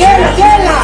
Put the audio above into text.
Tienla, tienla.